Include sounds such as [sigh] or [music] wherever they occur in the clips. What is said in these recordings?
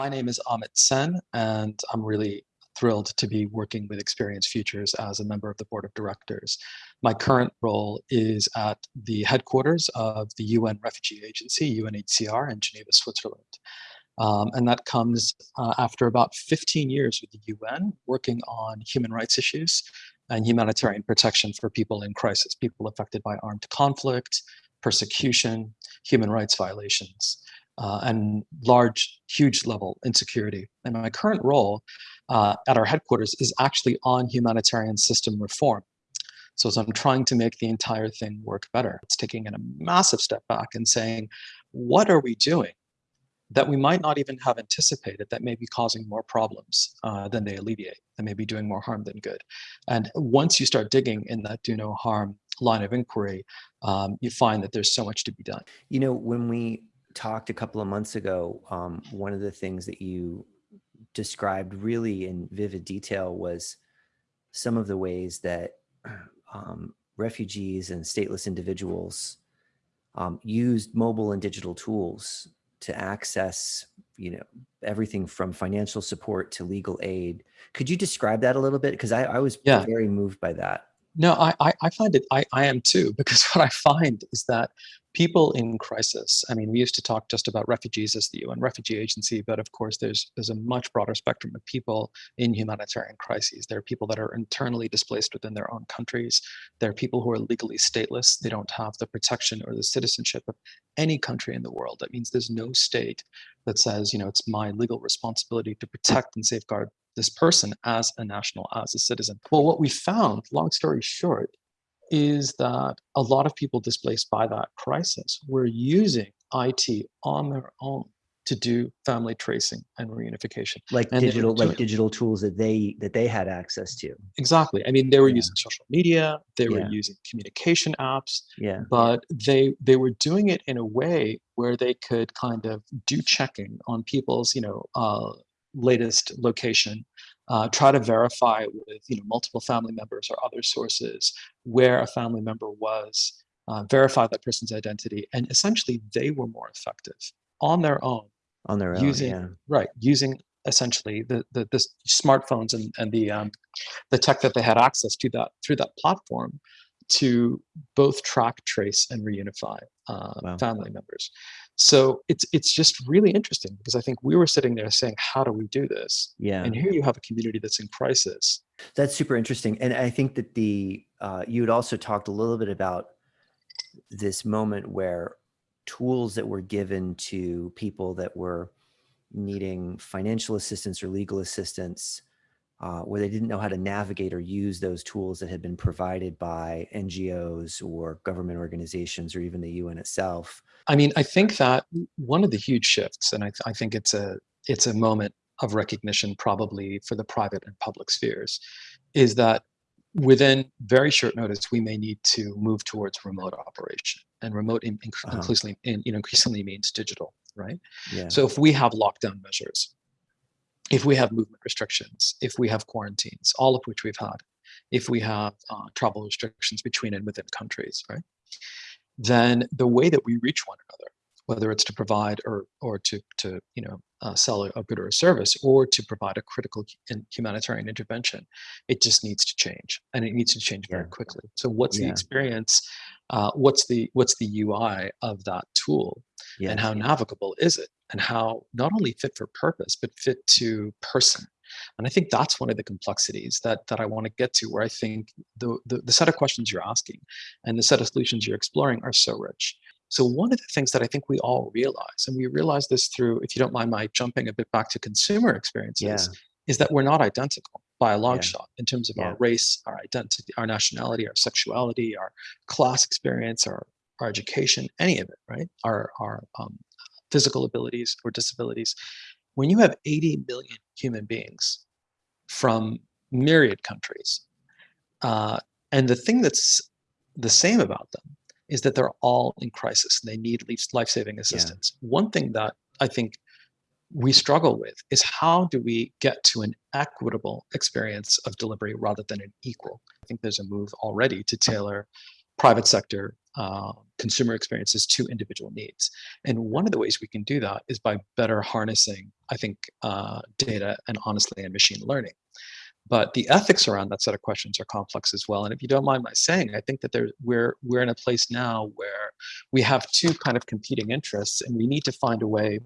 My name is Amit Sen, and I'm really thrilled to be working with Experience Futures as a member of the board of directors. My current role is at the headquarters of the UN Refugee Agency, UNHCR, in Geneva, Switzerland. Um, and that comes uh, after about 15 years with the UN working on human rights issues and humanitarian protection for people in crisis, people affected by armed conflict, persecution, human rights violations, uh, and large, huge level insecurity. And my current role uh, at our headquarters is actually on humanitarian system reform. So as I'm trying to make the entire thing work better, it's taking a massive step back and saying, what are we doing that we might not even have anticipated that may be causing more problems uh, than they alleviate, that may be doing more harm than good. And once you start digging in that do no harm line of inquiry, um, you find that there's so much to be done. You know, when we talked a couple of months ago, um, one of the things that you described really in vivid detail was some of the ways that [clears throat] um, refugees and stateless individuals um, used mobile and digital tools to access, you know, everything from financial support to legal aid. Could you describe that a little bit? Because I, I, was yeah. very moved by that. No, I, I find it, I, I am too, [laughs] because what I find is that people in crisis, I mean, we used to talk just about refugees as the UN Refugee Agency, but of course there's, there's a much broader spectrum of people in humanitarian crises. There are people that are internally displaced within their own countries. There are people who are legally stateless. They don't have the protection or the citizenship of any country in the world. That means there's no state that says, you know, it's my legal responsibility to protect and safeguard this person as a national, as a citizen. Well, what we found, long story short, is that a lot of people displaced by that crisis were using IT on their own to do family tracing and reunification. Like and digital like digital tools that they that they had access to. Exactly. I mean they were yeah. using social media they were yeah. using communication apps yeah. but they they were doing it in a way where they could kind of do checking on people's you know uh, latest location uh, try to verify with you know multiple family members or other sources where a family member was, uh, verify that person's identity, and essentially they were more effective on their own. On their own, using, yeah. Right, using essentially the, the, the smartphones and, and the, um, the tech that they had access to that through that platform to both track, trace, and reunify uh, wow. family members. So it's it's just really interesting because I think we were sitting there saying, how do we do this? Yeah. And here you have a community that's in crisis. That's super interesting. And I think that the uh, you had also talked a little bit about this moment where tools that were given to people that were needing financial assistance or legal assistance uh, where they didn't know how to navigate or use those tools that had been provided by NGOs or government organizations or even the UN itself. I mean, I think that one of the huge shifts, and I, th I think it's a it's a moment of recognition probably for the private and public spheres, is that within very short notice we may need to move towards remote operation, and remote in, in, uh -huh. increasingly in, you know, increasingly means digital, right? Yeah. So if we have lockdown measures, if we have movement restrictions, if we have quarantines, all of which we've had, if we have uh, travel restrictions between and within countries, right? Then the way that we reach one another, whether it's to provide or or to to you know uh, sell a, a, good or a service, or to provide a critical humanitarian intervention, it just needs to change, and it needs to change very yeah. quickly. So, what's yeah. the experience? Uh, what's the what's the UI of that tool, yeah. and how navigable is it? And how not only fit for purpose, but fit to person. And I think that's one of the complexities that, that I want to get to, where I think the, the, the set of questions you're asking and the set of solutions you're exploring are so rich. So one of the things that I think we all realize, and we realize this through, if you don't mind my jumping a bit back to consumer experiences, yeah. is that we're not identical by a long yeah. shot in terms of yeah. our race, our identity, our nationality, our sexuality, our class experience, our, our education, any of it, right? Our, our um, physical abilities or disabilities. When you have 80 million human beings from myriad countries, uh, and the thing that's the same about them is that they're all in crisis and they need life-saving assistance. Yeah. One thing that I think we struggle with is how do we get to an equitable experience of delivery rather than an equal? I think there's a move already to tailor private sector uh, consumer experiences to individual needs. And one of the ways we can do that is by better harnessing, I think, uh, data and honestly and machine learning. But the ethics around that set of questions are complex as well. And if you don't mind my saying, I think that there, we're, we're in a place now where we have two kind of competing interests and we need to find a way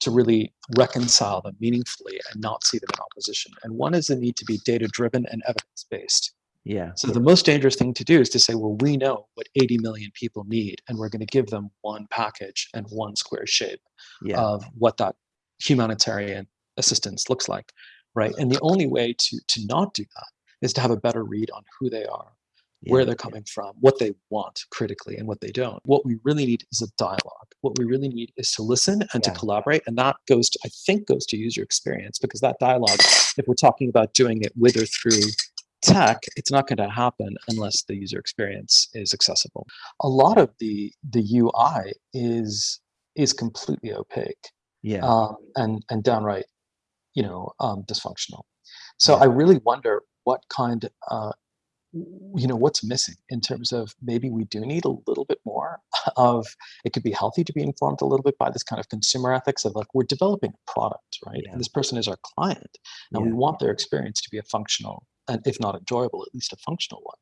to really reconcile them meaningfully and not see them in opposition. And one is the need to be data driven and evidence based. Yeah. So the most dangerous thing to do is to say, well, we know what 80 million people need, and we're going to give them one package and one square shape Yeah. of what that humanitarian assistance looks like, right? And the only way to to not do that is to have a better read on who they are, where they're coming from, what they want critically, and what they don't. What we really need is a dialogue. What we really need is to listen and Yeah. to collaborate, and that goes to I think goes to user experience because that dialogue, if we're talking about doing it with or through tech, it's not going to happen unless the user experience is accessible. A lot of the the UI is is completely opaque Yeah. um, and and downright, you know, um, dysfunctional. So Yeah. I really wonder what kind, uh, you know, what's missing in terms of maybe we do need a little bit more [laughs] of. It could be healthy to be informed a little bit by this kind of consumer ethics of like we're developing a product, right? Yeah. And this person is our client, and we want their experience to be a functional if not enjoyable, at least a functional one.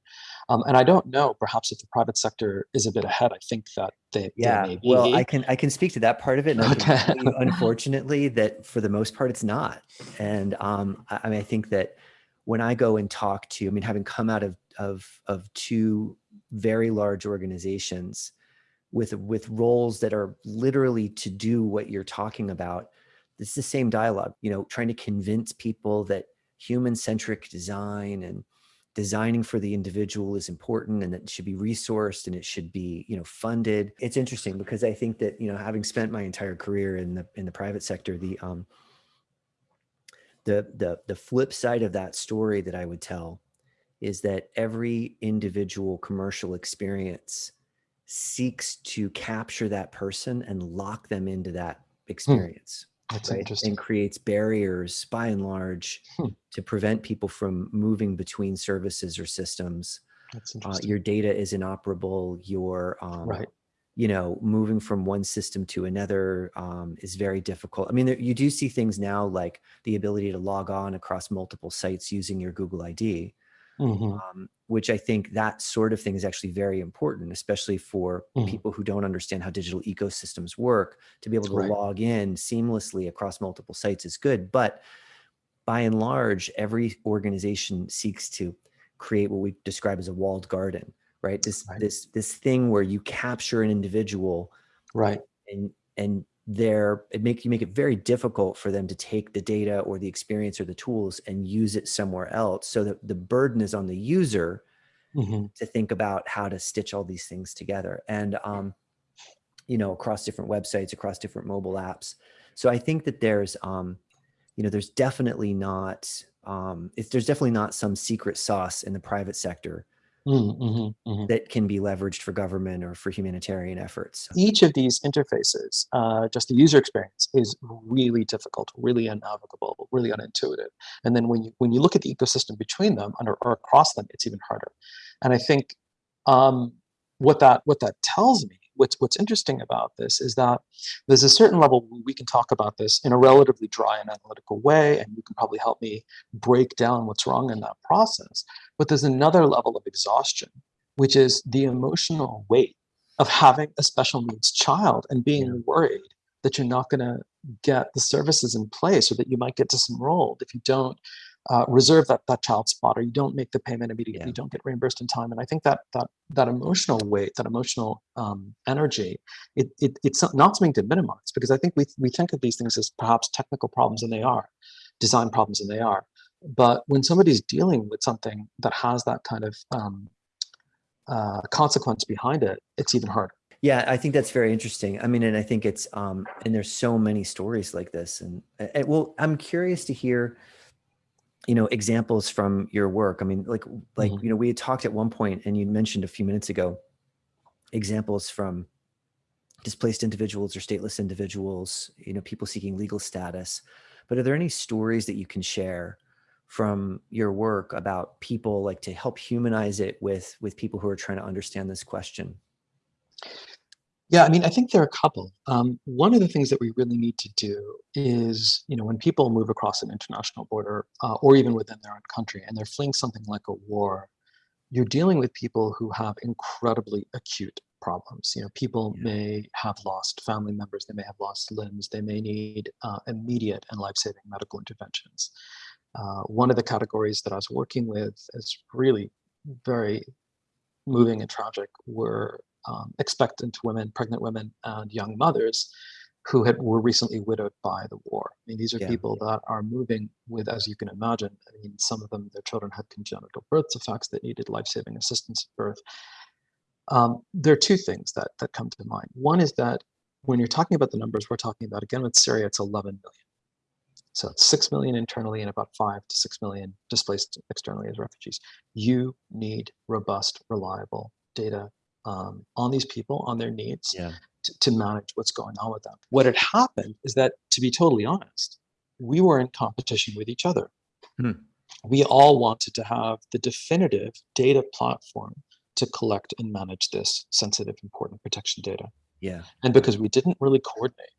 Um, and I don't know, perhaps if the private sector is a bit ahead, I think that they, they Yeah. may be. Well, I can I can speak to that part of it. And Okay. you, unfortunately, that for the most part, it's not. And um, I, I mean, I think that when I go and talk to, I mean, having come out of of of two very large organizations with with roles that are literally to do what you're talking about, it's the same dialogue. You know, trying to convince people that human-centric design and designing for the individual is important and that it should be resourced and it should be you know funded. It's interesting because i think that you know having spent my entire career in the in the private sector the um the the the flip side of that story that i would tell is that every individual commercial experience seeks to capture that person and lock them into that experience That's right? interesting. and creates barriers by and large Hmm. to prevent people from moving between services or systems. That's Uh, your data is inoperable. Your, um, right. you know, moving from one system to another um, is very difficult. I mean, there, you do see things now like the ability to log on across multiple sites using your Google ID, Mhm. um, which I think that sort of thing is actually very important, especially for Mhm. people who don't understand how digital ecosystems work. To be able to Right. log in seamlessly across multiple sites is good, but by and large, every organization seeks to create what we describe as a walled garden, right? This Right. this this thing where you capture an individual Right. and and there it make you make it very difficult for them to take the data or the experience or the tools and use it somewhere else. So that the burden is on the user Mhm. to think about how to stitch all these things together. And um you know across different websites across different mobile apps. So i think that there's um you know there's definitely not um it's, there's definitely not some secret sauce in the private sector Mm, mhm, mhm. that can be leveraged for government or for humanitarian efforts Each of these interfaces, uh, just the user experience, is really difficult, really unnavigable, really unintuitive. And then when you when you look at the ecosystem between them and or, or across them, it's even harder. And I think um, what that what that tells me, what's what's interesting about this is that there's a certain level we can talk about this in a relatively dry and analytical way, and you can probably help me break down what's wrong in that process. But there's another level of exhaustion, which is the emotional weight of having a special needs child and being worried that you're not going to get the services in place or that you might get disenrolled if you don't uh, reserve that that child spot or you don't make the payment immediately Yeah. you don't get reimbursed in time and i think that that that emotional weight that emotional um, energy it, it it's not something to minimize because i think we we think of these things as perhaps technical problems and they are design problems and they are but when somebody's dealing with something that has that kind of um, uh, consequence behind it it's even harder Yeah, I think that's very interesting. I mean, and I think it's um, and there's so many stories like this, and, and well, I'm curious to hear, you know, examples from your work. I mean, like like Mhm. you know, we had talked at one point, and you mentioned a few minutes ago, examples from displaced individuals or stateless individuals, you know, people seeking legal status. But are there any stories that you can share from your work about people like to help humanize it with with people who are trying to understand this question? Yeah, I mean, I think there are a couple. Um, one of the things that we really need to do is, you know, when people move across an international border uh, or even within their own country and they're fleeing something like a war, you're dealing with people who have incredibly acute problems. You know, people Yeah. may have lost family members, they may have lost limbs, they may need uh, immediate and life-saving medical interventions. Uh, one of the categories that I was working with is really very moving and tragic were um, expectant women, pregnant women, and young mothers who had were recently widowed by the war. I mean, these are Yeah. people that are moving with, as you can imagine, I mean, some of them, their children had congenital birth defects that needed life-saving assistance at birth. Um, there are two things that that come to mind. One is that when you're talking about the numbers we're talking about, again with Syria, it's 11 million. So it's 6 million internally and about 5 to 6 million displaced externally as refugees. You need robust, reliable data um, on these people, on their needs, Yeah. to, to manage what's going on with them. What had happened is that, to be totally honest, we were in competition with each other. Hmm. We all wanted to have the definitive data platform to collect and manage this sensitive, important protection data. Yeah. And because we didn't really coordinate,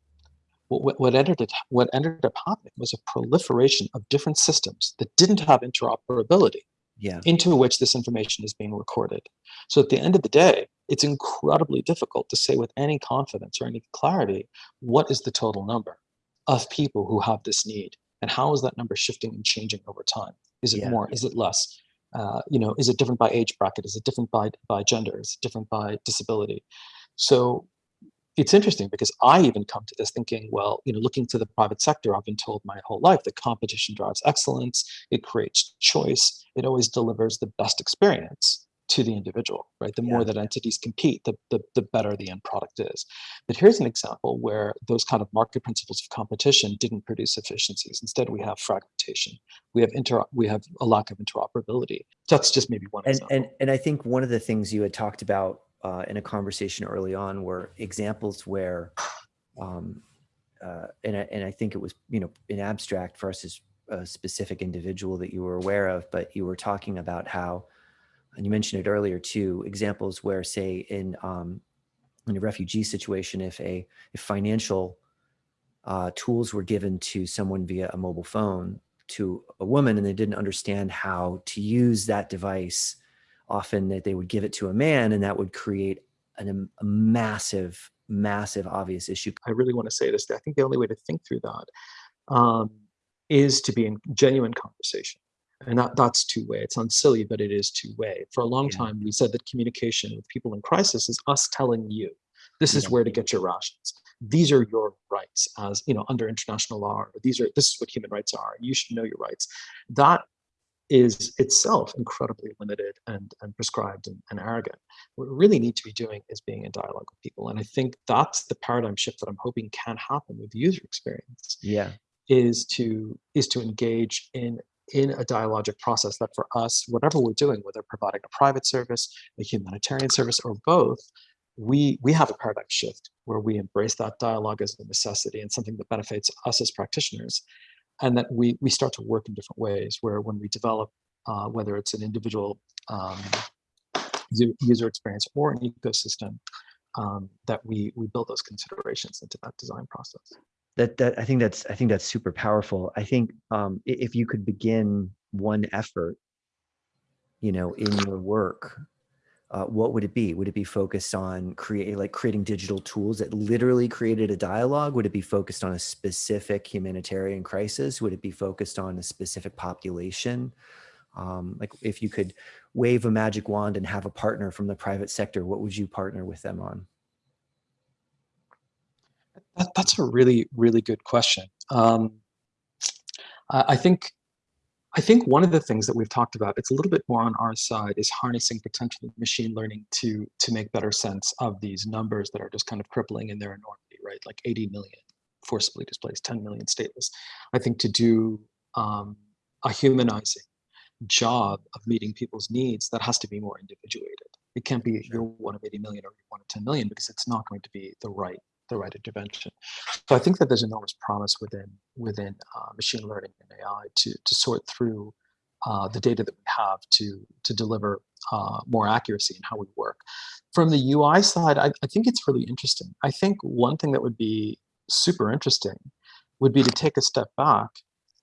what, what, ended it, what ended up happening was a proliferation of different systems that didn't have interoperability Yeah. into which this information is being recorded. So at the end of the day, it's incredibly difficult to say with any confidence or any clarity what is the total number of people who have this need and how is that number shifting and changing over time? Is it Yeah. more? Is it less? Uh, you know, is it different by age bracket? Is it different by by gender? Is it different by disability? So it's interesting because I even come to this thinking, well, you know, looking to the private sector, I've been told my whole life that competition drives excellence, it creates choice, it always delivers the best experience to the individual, right? The more that entities compete, the, the, the better the end product is. But here's an example where those kind of market principles of competition didn't produce efficiencies. Instead, we have fragmentation. We have inter we have a lack of interoperability. That's just maybe one And example. and and I think one of the things you had talked about uh, in a conversation early on were examples where, um, uh, and I, and I think it was you know in abstract versus a specific individual that you were aware of, but you were talking about how, and you mentioned it earlier too, examples where say in um, in a refugee situation, if a if financial uh, tools were given to someone via a mobile phone to a woman and they didn't understand how to use that device often that they would give it to a man and that would create an, a massive massive obvious issue I really want to say this. I think the only way to think through that um, is to be in genuine conversation. And that, that's two way. It sounds silly, but it is two way. For a long Yeah. time, we said that communication with people in crisis is us telling you, this is Yeah. where to get your rations. These are your rights as, you know, under international law, or these are, this is what human rights are. You should know your rights. That is itself incredibly limited and, and prescribed and, and arrogant. What we really need to be doing is being in dialogue with people. And I think that's the paradigm shift that I'm hoping can happen with user experience yeah is to is to engage in in a dialogic process that for us, whatever we're doing, whether providing a private service, a humanitarian service, or both, we we have a paradigm shift where we embrace that dialogue as a necessity and something that benefits us as practitioners, and that we we start to work in different ways. Where when we develop, uh, whether it's an individual um, user experience or an ecosystem, um, that we we build those considerations into that design process. that that i think that's i think that's super powerful i think um if you could begin one effort you know in your work uh, what would it be? Would it be focused on create like creating digital tools that literally created a dialogue? Would it be focused on a specific humanitarian crisis? Would it be focused on a specific population? Um, like if you could wave a magic wand and have a partner from the private sector what would you partner with them on? That, that's a really, really good question. Um, I think, I think one of the things that we've talked about, it's a little bit more on our side, is harnessing potentially machine learning to to make better sense of these numbers that are just kind of crippling in their enormity, right? Like 80 million forcibly displaced, 10 million stateless. I think to do um, a humanizing job of meeting people's needs, that has to be more individuated. It can't be Sure. you're one of 80 million or you're one of 10 million because it's not going to be the right the right intervention. So I think that there's enormous promise within within uh, machine learning and AI to to sort through uh, the data that we have to to deliver uh, more accuracy in how we work. From the UI side, I, I think it's really interesting. I think one thing that would be super interesting would be to take a step back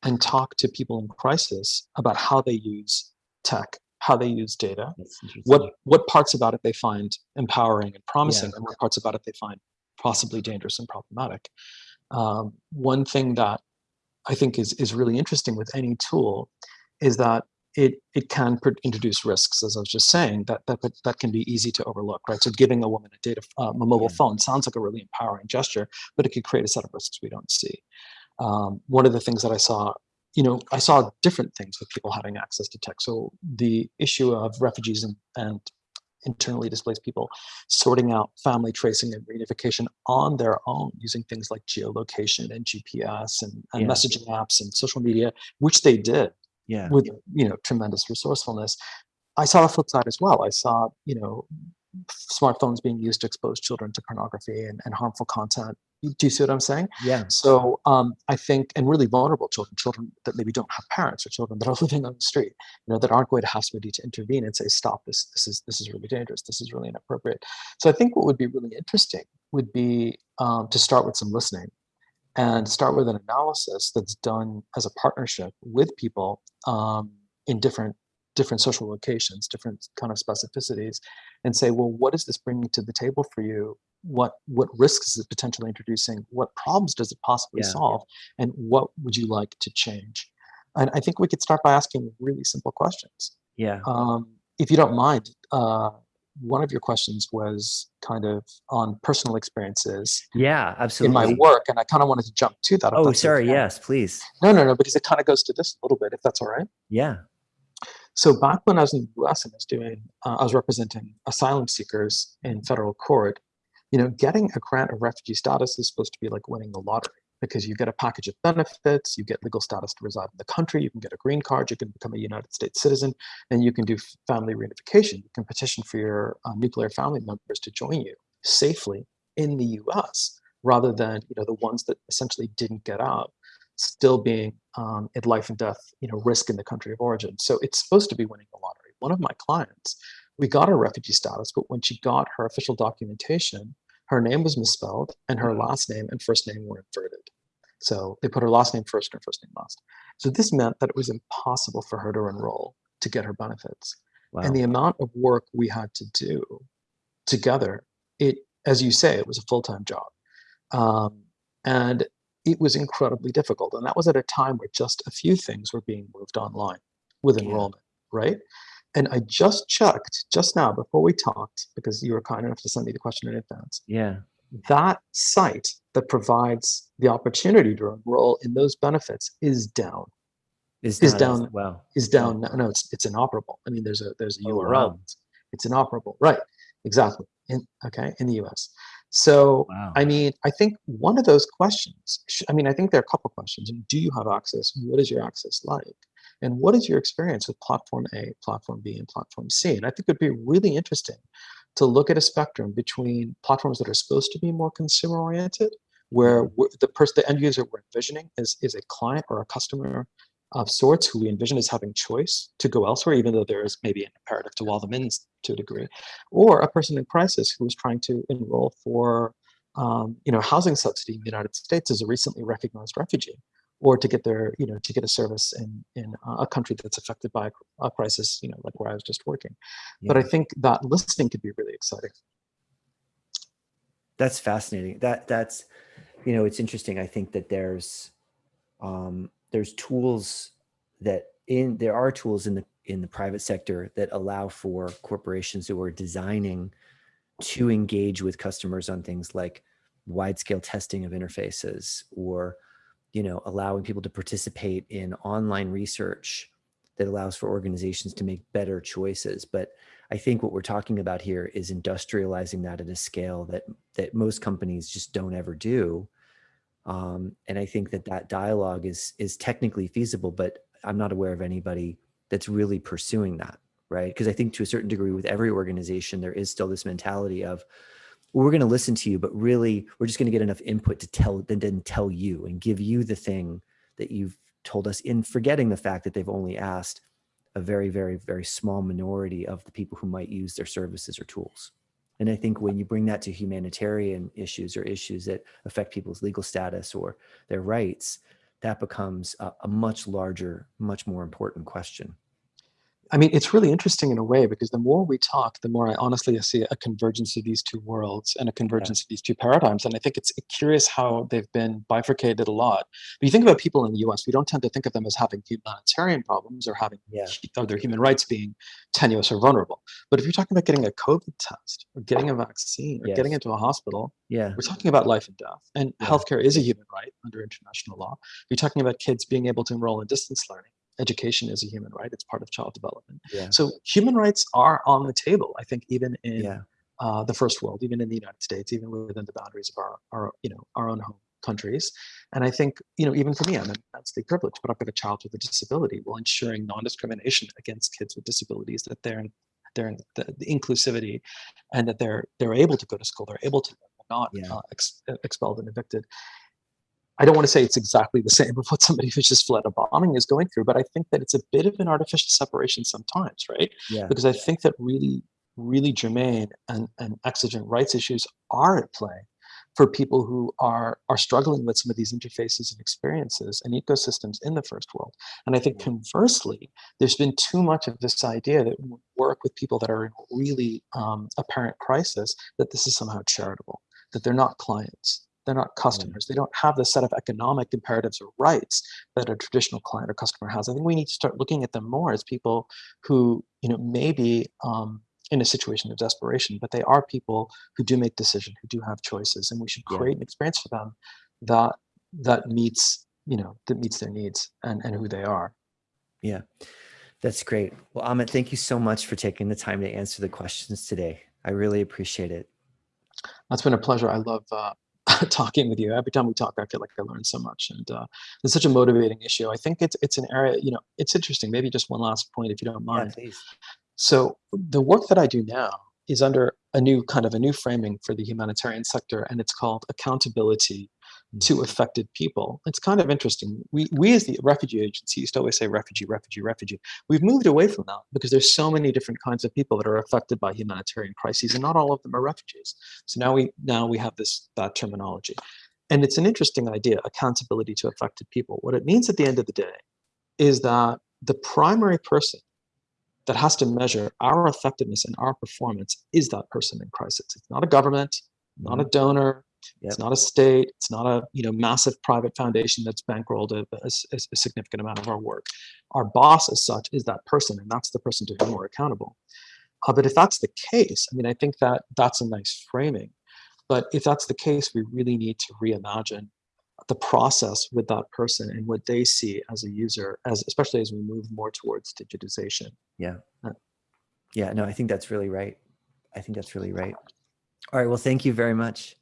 and talk to people in crisis about how they use tech, how they use data, what what parts about it they find empowering and promising, Yeah. and what parts about it they find possibly dangerous and problematic. Um, one thing that I think is is really interesting with any tool is that it it can introduce risks, as I was just saying, that that that can be easy to overlook, right? So giving a woman a data uh, a mobile Yeah. phone sounds like a really empowering gesture, but it could create a set of risks we don't see. Um, one of the things that I saw, you know, I saw different things with people having access to tech. So the issue of refugees and, and internally displaced people sorting out family tracing and reunification on their own using things like geolocation and GPS and, and Yeah. messaging apps and social media, which they did Yeah. with you know tremendous resourcefulness. I saw the flip side as well. I saw you know smartphones being used to expose children to pornography and, and harmful content. Do you see what I'm saying? Yeah. So um, I think, and really vulnerable children, children that maybe don't have parents or children that are [laughs] living on the street, you know, that aren't going to have somebody to intervene and say, stop this, this is, this is really dangerous. This is really inappropriate. So I think what would be really interesting would be um, to start with some listening and start with an analysis that's done as a partnership with people um, in different different social locations, different kind of specificities, and say, well, what is this bringing to the table for you? What what risks is it potentially introducing? What problems does it possibly Yeah. solve? And what would you like to change? And I think we could start by asking really simple questions. Yeah. Um, if you don't mind, uh, one of your questions was kind of on personal experiences Yeah. Absolutely. In my work, and I kind of wanted to jump to that. Oh, sorry. okay. Yes, please. No, no, no, because it kind of goes to this a little bit, if that's all right. Yeah. So back when I was in the U.S. and I was doing, uh, I was representing asylum seekers in federal court. You know, getting a grant of refugee status is supposed to be like winning the lottery because you get a package of benefits, you get legal status to reside in the country, you can get a green card, you can become a United States citizen, and you can do family reunification. You can petition for your uh, nuclear family members to join you safely in the U.S. rather than you know the ones that essentially didn't get out still being um, at life and death, you know, risk in the country of origin. So it's supposed to be winning the lottery. One of my clients, we got her refugee status, but when she got her official documentation, her name was misspelled and her last name and first name were inverted. So they put her last name first and her first name last. So this meant that it was impossible for her to enroll to get her benefits. Wow. And the amount of work we had to do together, it, as you say, it was a full-time job. Um, and it was incredibly difficult. And that was at a time where just a few things were being moved online with Yeah. enrollment, right? And I just checked just now before we talked, because you were kind enough to send me the question in advance. yeah. That site that provides the opportunity to enroll in those benefits is down. Is Is down. Wow. Is down. No, no, it's it's inoperable. I mean, there's a there's a Oh, URL. wow. It's, it's inoperable. Right. Exactly. In okay in the US. So Wow. I mean, I think one of those questions, I mean, I think there are a couple questions. Do you have access? What is your access like? And what is your experience with platform A, platform B, and platform C? And I think it'd be really interesting to look at a spectrum between platforms that are supposed to be more consumer oriented, where mm-hmm. the person, the end user we're envisioning is, is a client or a customer of sorts who we envision as having choice to go elsewhere, even though there is maybe an imperative to wall them in to a degree, or a person in crisis who is trying to enroll for um, you know, housing subsidy in the United States as a recently recognized refugee, or to get their, you know, to get a service in in a country that's affected by a crisis, you know, like where I was just working. But I think that listening could be really exciting. That's fascinating. That that's, you know, it's interesting. I think that there's, um, there's tools that in there are tools in the in the private sector that allow for corporations who are designing to engage with customers on things like wide scale testing of interfaces or you know allowing people to participate in online research that allows for organizations to make better choices. But i think what we're talking about here is industrializing that at a scale that that most companies just don't ever do um, and i think that that dialogue is is technically feasible but i'm not aware of anybody that's really pursuing that right because i think to a certain degree with every organization there is still this mentality of well, we're going to listen to you but really we're just going to get enough input to tell then then tell you and give you the thing that you've told us in forgetting the fact that they've only asked a very, very, very small minority of the people who might use their services or tools. And I think when you bring that to humanitarian issues or issues that affect people's legal status or their rights, that becomes a, a much larger, much more important question. I mean, it's really interesting in a way because the more we talk, the more I honestly see a convergence of these two worlds and a convergence of these two paradigms. And I think it's curious how they've been bifurcated a lot. But you think about people in the US, we don't tend to think of them as having humanitarian problems or having Yeah. or their human rights being tenuous or vulnerable. But if you're talking about getting a COVID test or getting a vaccine or getting into a hospital, Yeah. we're talking about life and death. And Yeah. healthcare is a human right under international law. You're talking about kids being able to enroll in distance learning. Education is a human right. It's part of child development. Yeah. So human rights are on the table. I think even in Yeah. uh, the first world, even in the United States, even within the boundaries of our, our you know our own home countries. And I think you know even for me, I'm immensely privileged, but I've got a child with a disability. Well, ensuring non-discrimination against kids with disabilities, that they're they're in the, the inclusivity, and that they're they're able to go to school, they're able to not Yeah. uh, ex- expelled and evicted. I don't want to say it's exactly the same [laughs] of what somebody who's just fled a bombing is going through, but I think that it's a bit of an artificial separation sometimes, right? Yeah. Because I think that really, really germane and, and exigent rights issues are at play for people who are are struggling with some of these interfaces and experiences and ecosystems in the first world. And I think conversely, there's been too much of this idea that we work with people that are in really um, apparent crisis, that this is somehow charitable, that they're not clients, they're not customers, they don't have the set of economic imperatives or rights that a traditional client or customer has. I think we need to start looking at them more as people who, you know, maybe um, in a situation of desperation, but they are people who do make decisions, who do have choices, and we should Yeah. create an experience for them that that meets, you know, that meets their needs and, and who they are. Yeah. That's great. Well, Amit, thank you so much for taking the time to answer the questions today. I really appreciate it. That's been a pleasure. I love uh, [laughs] talking with you. Every time we talk, I feel like I learn so much, and uh, it's such a motivating issue. I think it's it's an area. You know, it's interesting. Maybe just one last point, if you don't Yeah, mind. please. So the work that I do now is under a new kind of a new framing for the humanitarian sector, and it's called accountability to affected people. It's kind of interesting. We we as the refugee agency used to always say refugee, refugee, refugee. We've moved away from that because there's so many different kinds of people that are affected by humanitarian crises, and not all of them are refugees. So now we now we have this that terminology. And it's an interesting idea, accountability to affected people. What it means at the end of the day is that the primary person that has to measure our effectiveness and our performance is that person in crisis. It's not a government, not a mm-hmm. donor, it's not a state, it's not a you know massive private foundation that's bankrolled a significant amount of our work. Our boss, as such, is that person, and that's the person to whom we're accountable. Uh, but if that's the case, I mean, I think that that's a nice framing. But if that's the case, we really need to reimagine the process with that person and what they see as a user, as especially as we move more towards digitization. Yeah. Uh, Yeah. No, I think that's really right. I think that's really right. All right. Well, thank you very much.